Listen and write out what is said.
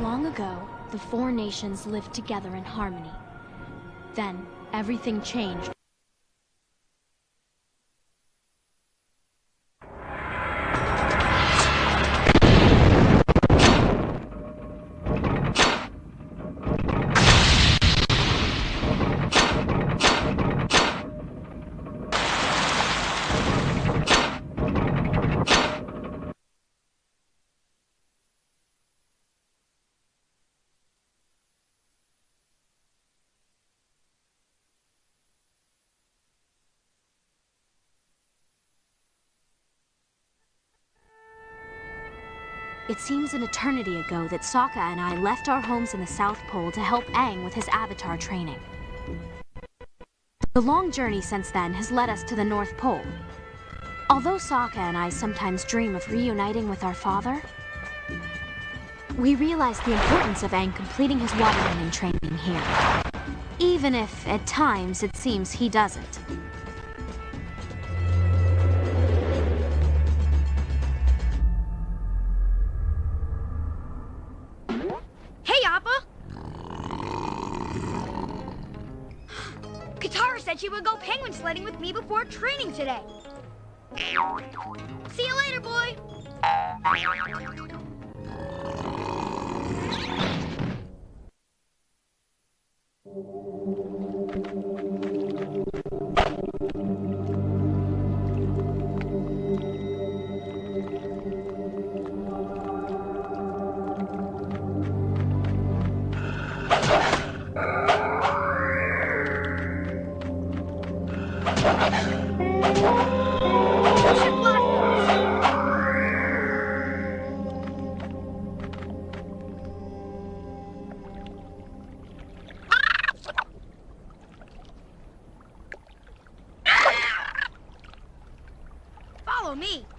Long ago, the four nations lived together in harmony. Then, everything changed. It seems an eternity ago that Sokka and I left our homes in the South Pole to help Aang with his avatar training. The long journey since then has led us to the North Pole. Although Sokka and I sometimes dream of reuniting with our father, we realize the importance of Aang completing his waterbending training here. Even if, at times, it seems he doesn't. Katara said she would go penguin sledding with me before training today. See you later, boy! Follow me.